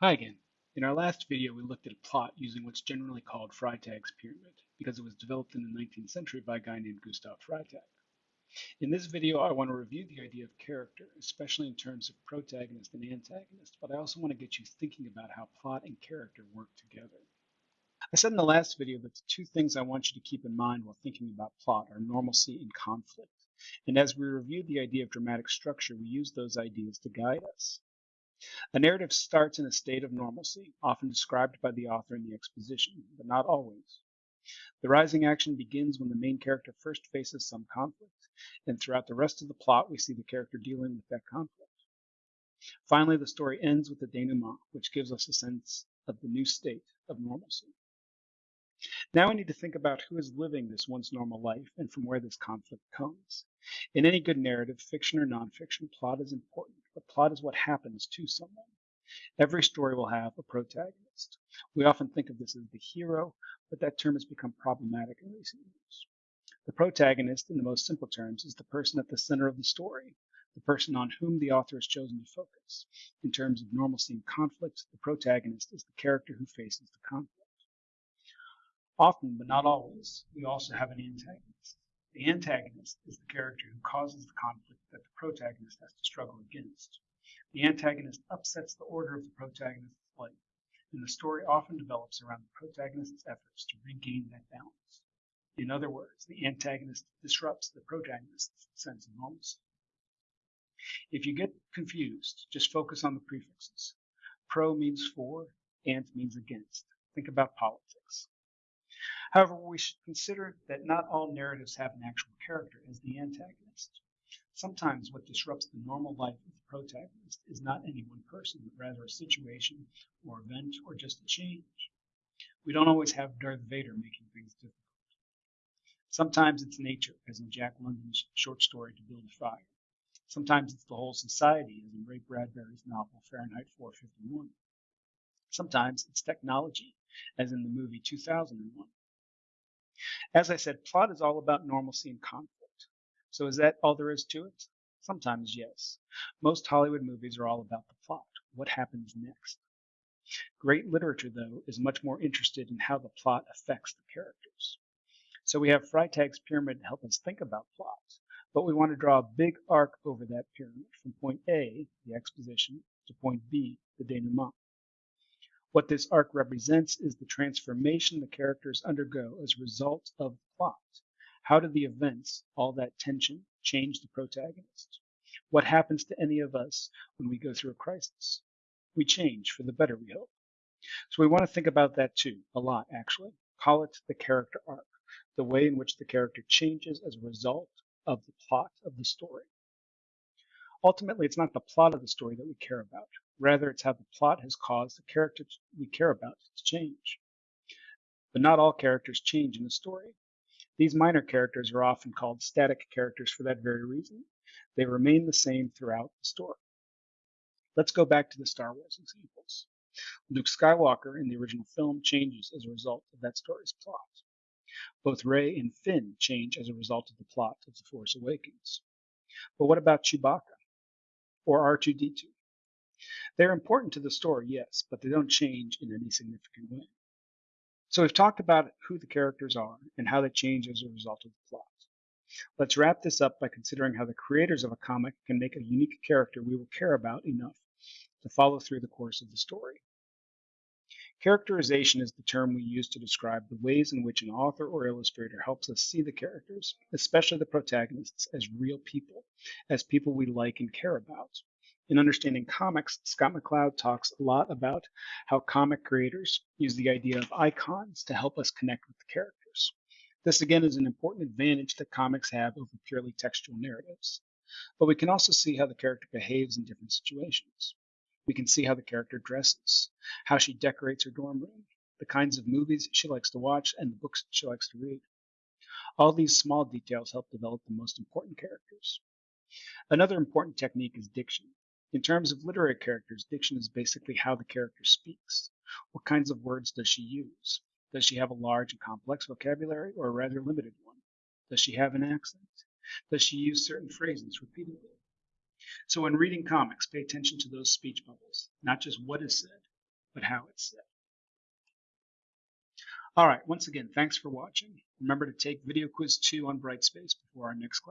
Hi again. In our last video, we looked at a plot using what's generally called Freytag's pyramid because it was developed in the 19th century by a guy named Gustav Freytag. In this video, I want to review the idea of character, especially in terms of protagonist and antagonist, but I also want to get you thinking about how plot and character work together. I said in the last video that the two things I want you to keep in mind while thinking about plot are normalcy and conflict. And as we reviewed the idea of dramatic structure, we use those ideas to guide us. A narrative starts in a state of normalcy, often described by the author in the exposition, but not always. The rising action begins when the main character first faces some conflict, and throughout the rest of the plot we see the character dealing with that conflict. Finally, the story ends with the denouement, which gives us a sense of the new state of normalcy. Now we need to think about who is living this once normal life and from where this conflict comes. In any good narrative, fiction or nonfiction, plot is important, but plot is what happens to someone. Every story will have a protagonist. We often think of this as the hero, but that term has become problematic in recent years. The protagonist, in the most simple terms, is the person at the center of the story, the person on whom the author has chosen to focus. In terms of normalcy and conflict, the protagonist is the character who faces the conflict. Often, but not always, we also have an antagonist. The antagonist is the character who causes the conflict that the protagonist has to struggle against. The antagonist upsets the order of the protagonist's life, and the story often develops around the protagonist's efforts to regain that balance. In other words, the antagonist disrupts the protagonist's sense of normalcy. If you get confused, just focus on the prefixes. Pro means for, ant means against. Think about politics. However, we should consider that not all narratives have an actual character as the antagonist. Sometimes what disrupts the normal life of the protagonist is not any one person, but rather a situation or event or just a change. We don't always have Darth Vader making things difficult. Sometimes it's nature, as in Jack London's short story To Build a Fire. Sometimes it's the whole society, as in Ray Bradbury's novel Fahrenheit 451. Sometimes it's technology, as in the movie 2001. As I said, plot is all about normalcy and conflict. So is that all there is to it? Sometimes, yes. Most Hollywood movies are all about the plot. What happens next? Great literature, though, is much more interested in how the plot affects the characters. So we have Freytag's pyramid to help us think about plot, but we want to draw a big arc over that pyramid from point A, the exposition, to point B, the denouement. What this arc represents is the transformation the characters undergo as a result of the plot. How do the events, all that tension, change the protagonist? What happens to any of us when we go through a crisis? We change for the better, we hope. So we want to think about that too, a lot actually. Call it the character arc, the way in which the character changes as a result of the plot of the story. Ultimately, it's not the plot of the story that we care about. Rather, it's how the plot has caused the characters we care about to change. But not all characters change in a story. These minor characters are often called static characters for that very reason. They remain the same throughout the story. Let's go back to the Star Wars examples. Luke Skywalker in the original film changes as a result of that story's plot. Both Rey and Finn change as a result of the plot of The Force Awakens. But what about Chewbacca or R2D2? They're important to the story, yes, but they don't change in any significant way. So we've talked about who the characters are and how they change as a result of the plot. Let's wrap this up by considering how the creators of a comic can make a unique character we will care about enough to follow through the course of the story. Characterization is the term we use to describe the ways in which an author or illustrator helps us see the characters, especially the protagonists, as real people, as people we like and care about. In understanding comics, Scott McCloud talks a lot about how comic creators use the idea of icons to help us connect with the characters. This again is an important advantage that comics have over purely textual narratives. But we can also see how the character behaves in different situations. We can see how the character dresses, how she decorates her dorm room, the kinds of movies she likes to watch, and the books she likes to read. All these small details help develop the most important characters. Another important technique is diction. In terms of literary characters, diction is basically how the character speaks. What kinds of words does she use? Does she have a large and complex vocabulary or a rather limited one? Does she have an accent? Does she use certain phrases repeatedly? So when reading comics, pay attention to those speech bubbles, not just what is said, but how it's said. All right, once again, thanks for watching. Remember to take video quiz two on Brightspace before our next class.